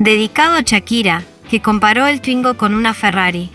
Dedicado a Shakira, que comparó el Twingo con una Ferrari.